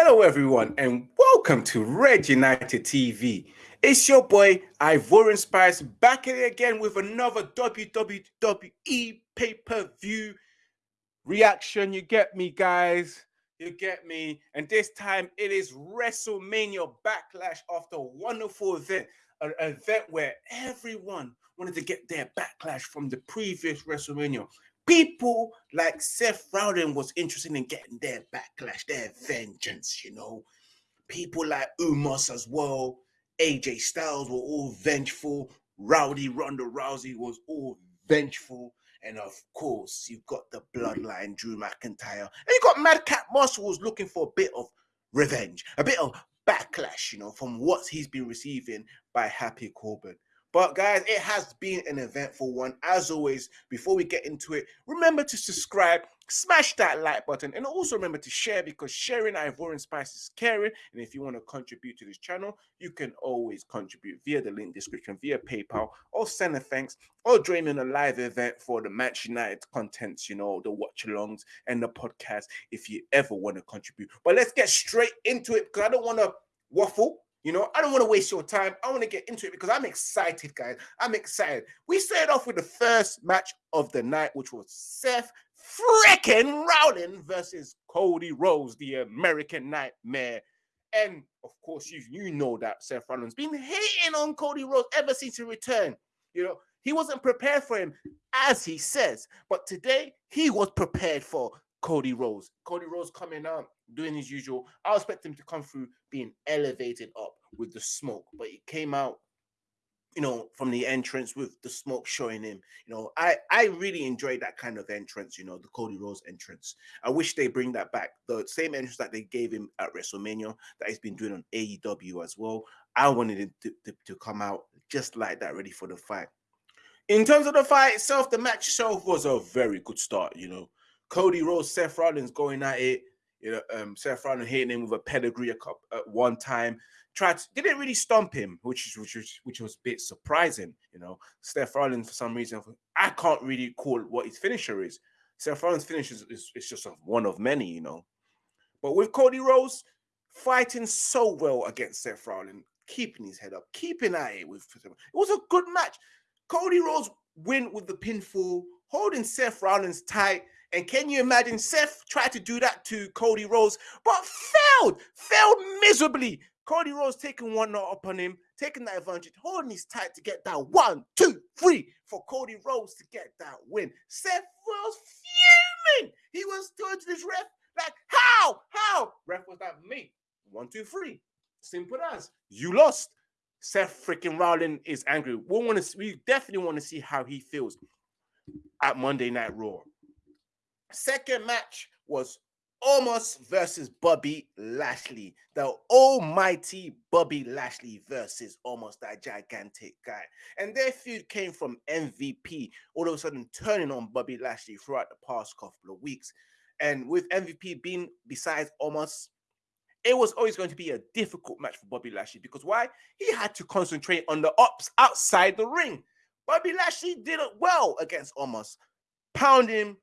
Hello, everyone, and welcome to Red United TV. It's your boy Ivorian Spice back at it again with another WWE pay per view reaction. You get me, guys? You get me? And this time it is WrestleMania Backlash after a wonderful event, an event where everyone wanted to get their backlash from the previous WrestleMania. People like Seth Rollins was interested in getting their backlash, their vengeance, you know. People like Omos as well, AJ Styles were all vengeful. Rowdy Ronda Rousey was all vengeful. And of course, you've got the bloodline, Drew McIntyre. And you've got Madcap Moss was looking for a bit of revenge, a bit of backlash, you know, from what he's been receiving by Happy Corbin. But guys, it has been an eventful one. As always, before we get into it, remember to subscribe, smash that like button, and also remember to share because sharing Ivorian Spice is caring. And if you want to contribute to this channel, you can always contribute via the link description, via PayPal, or send a thanks, or join in a live event for the Match United contents, you know, the watch alongs and the podcast if you ever want to contribute. But let's get straight into it because I don't want to waffle. You know, I don't want to waste your time. I want to get into it because I'm excited, guys. I'm excited. We started off with the first match of the night, which was Seth freaking Rollins versus Cody Rhodes, the American Nightmare. And of course, you you know that Seth Rollins been hating on Cody Rhodes ever since he returned. You know, he wasn't prepared for him, as he says. But today, he was prepared for Cody Rhodes. Cody Rhodes coming out, doing his usual. I expect him to come through being elevated up with the smoke, but he came out, you know, from the entrance with the smoke showing him. You know, I I really enjoyed that kind of entrance. You know, the Cody Rhodes entrance. I wish they bring that back. The same entrance that they gave him at WrestleMania that he's been doing on AEW as well. I wanted him to, to, to come out just like that, ready for the fight. In terms of the fight itself, the match itself was a very good start. You know, Cody Rhodes, Seth Rollins going at it. You know, um, Seth Rollins hitting him with a pedigree at one time. Tried to, didn't really stomp him, which which was which was a bit surprising. You know, Seth Rollins for some reason I can't really call what his finisher is. Seth Rollins' finisher is, is, is just one of many. You know, but with Cody Rhodes fighting so well against Seth Rollins, keeping his head up, keeping at it with it was a good match. Cody Rhodes win with the pinfall, holding Seth Rollins tight and can you imagine Seth tried to do that to Cody Rhodes, but failed, failed miserably. Cody Rhodes taking one knot upon him, taking that advantage, holding his tight to get that one, two, three for Cody Rhodes to get that win. Seth was fuming. He was going to this ref like, how, how? Ref was like, me, one, two, three. Simple as you lost. Seth freaking Rollins is angry. We want to, we definitely want to see how he feels at Monday Night Raw. Second match was Omos versus Bobby Lashley. The almighty Bobby Lashley versus Omos that gigantic guy. And their feud came from MVP all of a sudden turning on Bobby Lashley throughout the past couple of weeks. And with MVP being besides Omos, it was always going to be a difficult match for Bobby Lashley because why? He had to concentrate on the ops outside the ring. Bobby Lashley did it well against Omos, pounding him,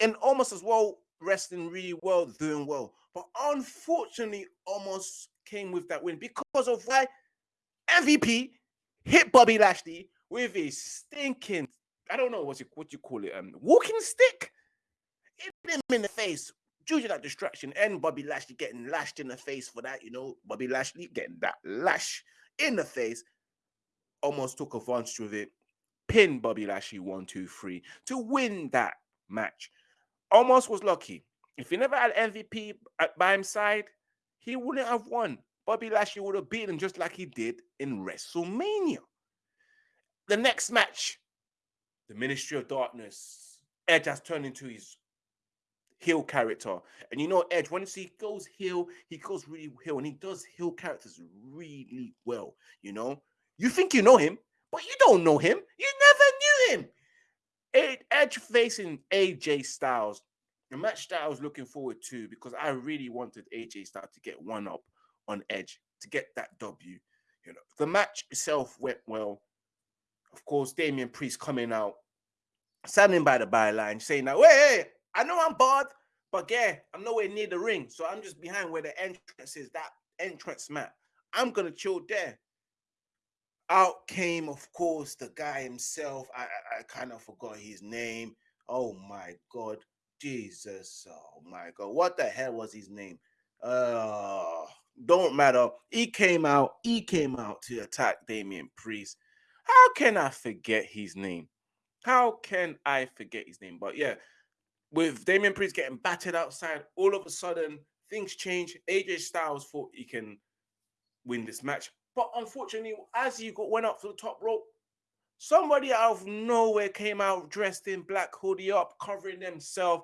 and Omos as well wrestling really well, doing well. But unfortunately, Omos came with that win because of why MVP hit Bobby Lashley with a stinking, I don't know what you what you call it, um, walking stick. Hit him in the face due to that distraction, and Bobby Lashley getting lashed in the face for that. You know, Bobby Lashley getting that lash in the face. Omos took advantage of it, pinned Bobby Lashley one, two, three to win that match. Omos was lucky. If he never had MVP uh, by his side, he wouldn't have won. Bobby Lashley would have beaten him just like he did in WrestleMania. The next match, the Ministry of Darkness. Edge has turned into his heel character. And you know, Edge, when he goes heel, he goes really heel, and he does heel characters really well. You know, you think you know him, but you don't know him. You never knew him. Edge facing AJ Styles, the match that I was looking forward to because I really wanted AJ Styles to get one up on Edge to get that W. You know, the match itself went well. Of course, Damian Priest coming out, standing by the byline, saying that, "Wait, hey, I know I'm bad, But yeah, I'm nowhere near the ring, so I'm just behind where the entrance is. That entrance mat. I'm gonna chill there. Out came, of course, the guy himself. I I, I kind of forgot his name. Oh my god, Jesus! Oh my god, what the hell was his name? Uh, don't matter. He came out. He came out to attack Damian Priest. How can I forget his name? How can I forget his name? But yeah, with Damian Priest getting battered outside, all of a sudden things change. AJ Styles thought he can win this match, but unfortunately, as he got went up to the top rope, somebody out of nowhere came out dressed in black hoodie up, covering themselves,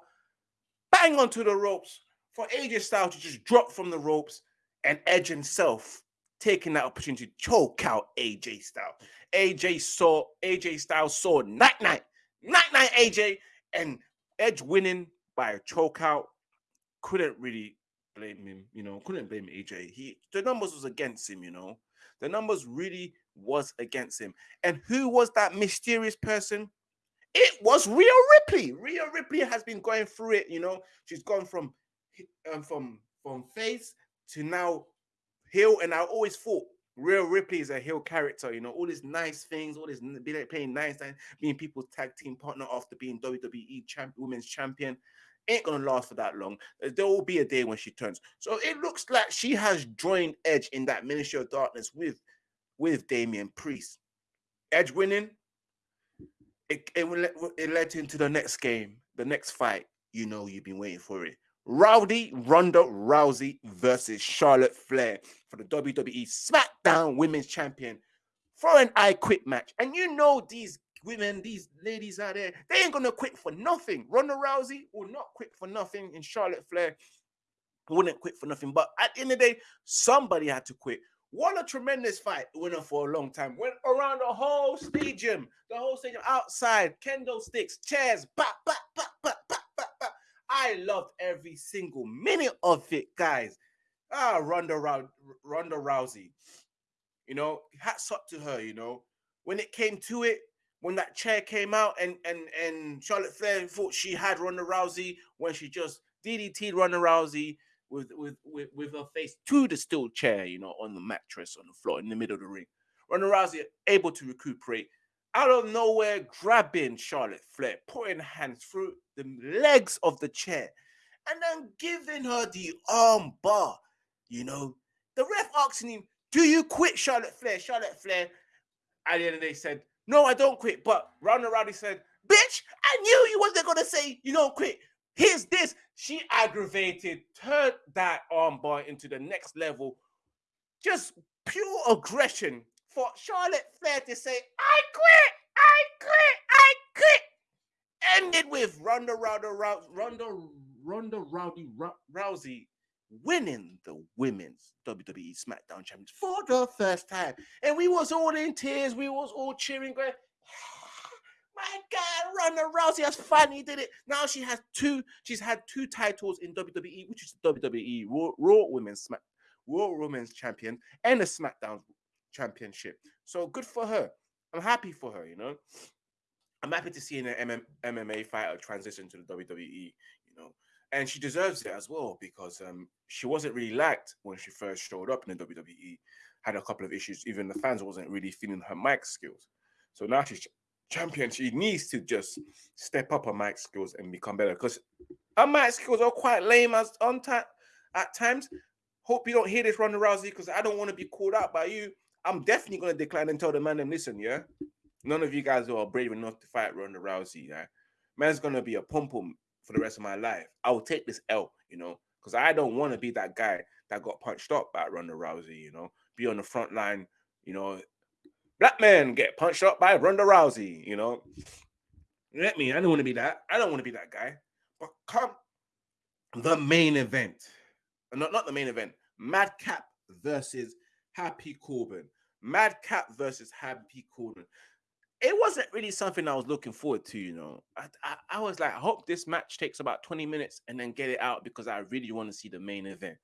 bang onto the ropes for AJ Styles to just drop from the ropes and Edge himself taking that opportunity to choke out AJ Styles. AJ saw AJ Styles saw night night, night night AJ, and Edge winning by a choke out. Couldn't really blame him, you know, couldn't blame AJ. He the numbers was against him, you know. The numbers really was against him. And who was that mysterious person? It was Rhea Ripley. Rhea Ripley has been going through it, you know. She's gone from um, from from face to now heel, and I always thought Rhea Ripley is a heel character. You know, all these nice things, all this playing nice, being people's tag team partner after being WWE champ, women's champion. Ain't gonna last for that long. Uh, there will be a day when she turns. So it looks like she has joined Edge in that Ministry of Darkness with with Damian Priest. Edge winning. It, it, it led into the next game, the next fight. You know, you've been waiting for it. Rowdy Ronda Rousey versus Charlotte Flair for the WWE SmackDown Women's Champion for an I Quit match. And you know these women, these ladies out there, they ain't gonna quit for nothing. Ronda Rousey will not quit for nothing, and Charlotte Flair wouldn't quit for nothing. But at the end of the day, somebody had to quit. What a tremendous fight. It went on for a long time. Went around the whole stadium, the whole stadium outside, kendo sticks, chairs. I loved every single minute of it, guys. Ah, Ronda, Ronda Rousey. You know, hats up to her. You know, when it came to it, when that chair came out, and and and Charlotte Flair thought she had Ronda Rousey when she just DDT'd Ronda Rousey with with with, with her face to the steel chair, you know, on the mattress on the floor in the middle of the ring. Ronda Rousey able to recuperate out of nowhere, grabbing Charlotte Flair, putting hands through the legs of the chair, and then giving her the arm bar. You know, the ref asking him, Do you quit, Charlotte Flair? Charlotte Flair, at the end of the day, said, No, I don't quit. But Ronda Rousey said, Bitch, I knew you wasn't going to say you don't quit. Here's this. She aggravated, turned that arm bar into the next level. Just pure aggression for Charlotte Flair to say, I quit, I quit, I quit. Ended with Ronda Ronda Ronda Ronda Rowdy Rousey winning the women's WWE SmackDown Champions for the first time. And we was all in tears. We was all cheering, going, my God, Ronda Rousey has finally did it. Now she has two. She's had two titles in WWE, which is WWE Raw, Raw Women's Smack, Raw Women's Champion and a SmackDown Championship. So good for her. I'm happy for her. You know, I'm happy to see an MM, MMA fighter transition to the WWE. You know, and she deserves it as well because um, she wasn't really liked when she first showed up in the WWE. Had a couple of issues. Even the fans wasn't really feeling her mic skills. So now she's champion, she needs to just step up her mic skills and become better because her mic skills are quite lame as on time at times. Hope you don't hear this, Ronda Rousey, because I don't want to be called out by you. I'm definitely gonna decline and tell the man them listen, yeah. None of you guys are brave enough to fight Ronda Rousey, yeah. Man's gonna be a pom pom for the rest of my life. I will take this L, you know, because I don't want to be that guy that got punched up by Ronda Rousey, you know, be on the front line, you know, black man get punched up by Ronda Rousey, you know. Let me, I don't want to be that. I don't want to be that guy. But come the main event. Uh, not, not the main event. Madcap versus Happy Corbin. Madcap versus Happy Corbin. It wasn't really something I was looking forward to, you know. I, I, I was like, I hope this match takes about 20 minutes and then get it out because I really want to see the main event.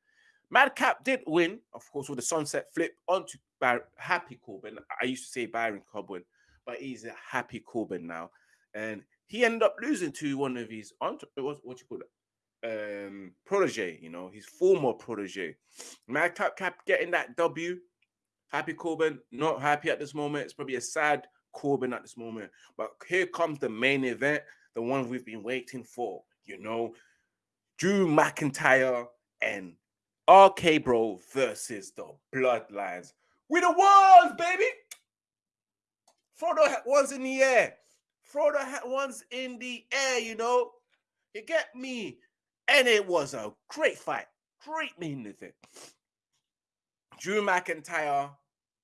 Madcap did win, of course, with the sunset flip onto Bar- Happy Corbin. I used to say Baron Corbin, but he's a Happy Corbin now. And he ended up losing to one of his, what, what you call it? um protege, you know, his former protege. Madcap Cap getting that W. Happy Corbin, not happy at this moment. It's probably a sad Corbin at this moment. But here comes the main event, the one we've been waiting for, you know. Drew McIntyre and RK Bro versus the Bloodlines. We the ones, baby. Throw the ones in the air. Throw the ones in the air, you know. You get me? And it was a great fight. Great main event. Drew McIntyre,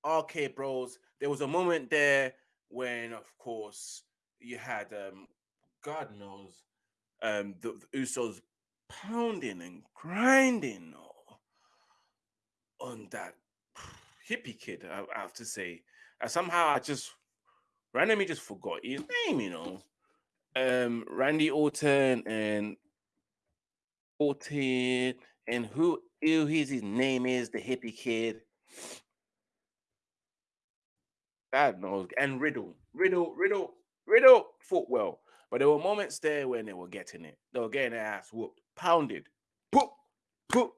RK Bros. There was a moment there when, of course, you had um, God knows, um, the, the Usos pounding and grinding on that hippie kid. I, I have to say, somehow I just randomly just forgot his name. You know, um, Randy Orton and Orton and who who his name is, the hippie kid. God knows. And Riddle, Riddle, Riddle, Riddle fought well. But there were moments there when they were getting it. They were getting their ass whooped, pounded, poop, poop,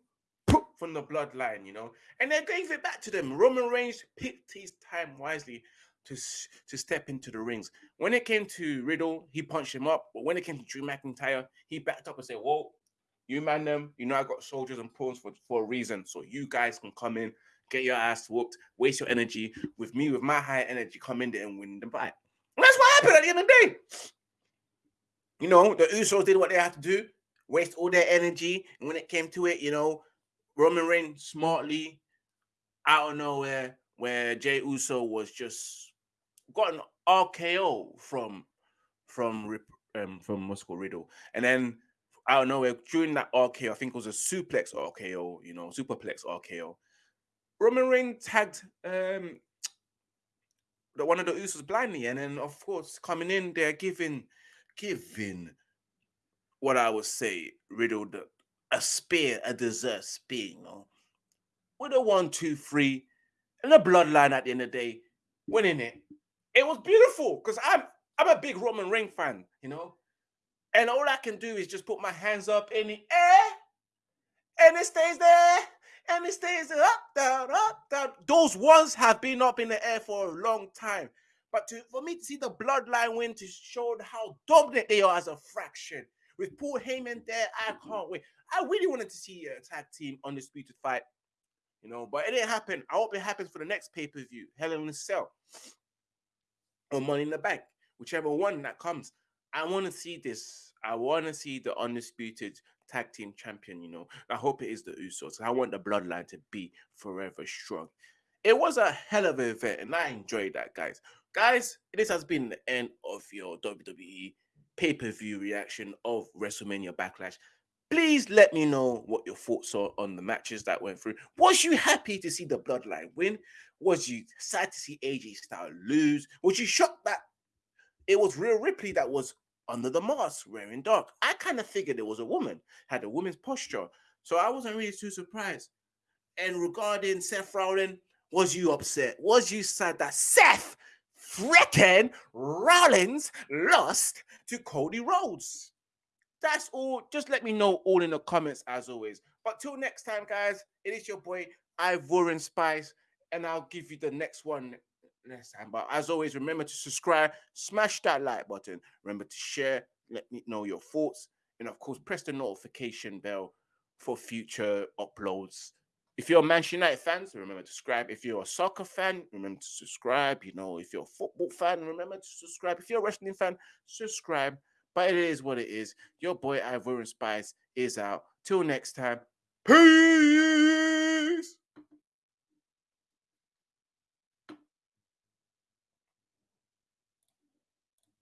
poop from the bloodline, you know. And they gave it back to them. Roman Reigns picked his time wisely to, to step into the rings. When it came to Riddle, he punched him up. But when it came to Drew McIntyre, he backed up and said, Whoa, you man them, you know I got soldiers and pawns for, for a reason. So you guys can come in get your ass whooped, waste your energy with me with my high energy, come in there and win the fight. And that's what happened at the end of the day. You know, the Usos did what they had to do, waste all their energy. And when it came to it, you know, Roman Reigns smartly out of nowhere, where Jey Uso was just got an RKO from from um, from Moscow Riddle, and then out of nowhere during that RKO, I think it was a suplex RKO, you know, superplex RKO. Roman Reigns tagged um the one of the Usos blindly, and then of course coming in there giving giving what I would say Riddle a spear, a dessert spear, you know, with a one, two, three, and a bloodline at the end of the day, winning it. It was beautiful because I'm I'm a big Roman Reigns fan, you know, and all I can do is just put my hands up in the air, and it stays there and it stays up, down, up, down. Those ones have been up in the air for a long time. But to, for me to see the bloodline win to show how dominant they are as a fraction. With Paul Heyman there, I can't wait. I really wanted to see a tag team undisputed fight, you know, but it didn't happen. I hope it happens for the next pay per view, Hell in a Cell, or Money in the Bank, whichever one that comes. I want to see this. I want to see the undisputed tag team champion, you know. I hope it is the Usos. I want the bloodline to be forever strong. It was a hell of an event, and I enjoyed that, guys. Guys, this has been the end of your WWE pay per view reaction of WrestleMania Backlash. Please let me know what your thoughts are on the matches that went through. Was you happy to see the bloodline win? Was you sad to see AJ Styles lose? Was you shocked that it was Rhea Ripley that was under the mask wearing dark. I kind of figured it was a woman, had a woman's posture. So I wasn't really too surprised. And regarding Seth Rollins, was you upset? Was you sad that Seth freaking Rollins lost to Cody Rhodes? That's all. Just let me know all in the comments as always. But till next time, guys, it is your boy Ivorian Spice, and I'll give you the next one next time. But as always, remember to subscribe, smash that like button. Remember to share, let me know your thoughts, and of course, press the notification bell for future uploads. If you're a Manchester United fan, remember to subscribe. If you're a soccer fan, remember to subscribe. You know, if you're a football fan, remember to subscribe. If you're a wrestling fan, subscribe. But it is what it is. Your boy Ivorian Spice is out. Till next time. Peace.